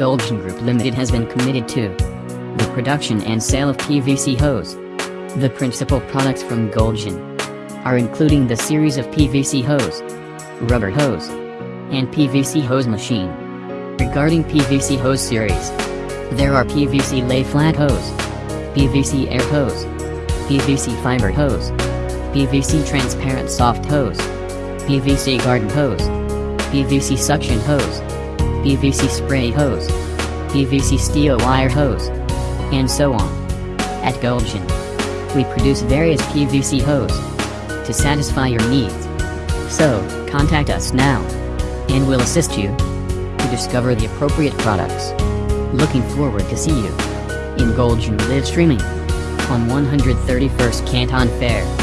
Gulgen Group Limited has been committed to the production and sale of PVC hose. The principal products from Gulgen are including the series of PVC hose, rubber hose, and PVC hose machine. Regarding PVC hose series, there are PVC lay flat hose, PVC air hose, PVC fiber hose, PVC transparent soft hose, PVC garden hose, PVC suction hose, PVC spray hose, PVC steel wire hose, and so on. At Gulgen, we produce various PVC hose to satisfy your needs. So, contact us now, and we'll assist you to discover the appropriate products. Looking forward to see you in Gulgen live streaming on 131st Canton Fair.